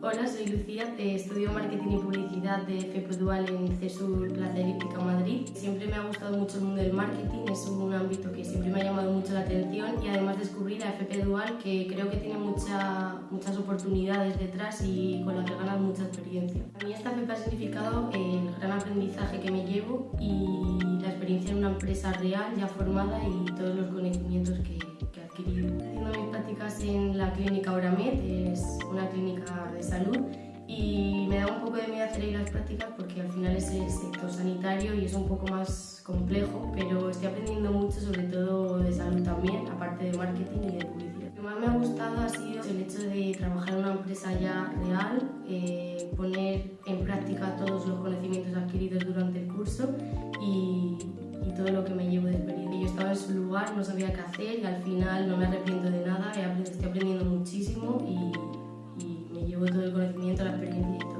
Hola, soy Lucía, eh, estudio Marketing y Publicidad de FP Dual en CESUR Plaza Elíptica, Madrid. Siempre me ha gustado mucho el mundo del marketing, es un ámbito que siempre me ha llamado mucho la atención y además descubrí la FP Dual que creo que tiene mucha, muchas oportunidades detrás y con la que ganas mucha experiencia. A mí esta FP ha significado el gran aprendizaje que me llevo y la experiencia en una empresa real ya formada y todos los conocimientos que, que he adquirido. Haciendo mis prácticas en la clínica Oramed, es una clínica salud y me da un poco de miedo hacer ahí las prácticas porque al final es el sector sanitario y es un poco más complejo, pero estoy aprendiendo mucho sobre todo de salud también, aparte de marketing y de publicidad. Lo que más me ha gustado ha sido el hecho de trabajar en una empresa ya real, eh, poner en práctica todos los conocimientos adquiridos durante el curso y, y todo lo que me llevo de experiencia. Yo estaba en su lugar, no sabía qué hacer y al final no me arrepiento de nada, estoy aprendiendo todo el conocimiento, la experiencia.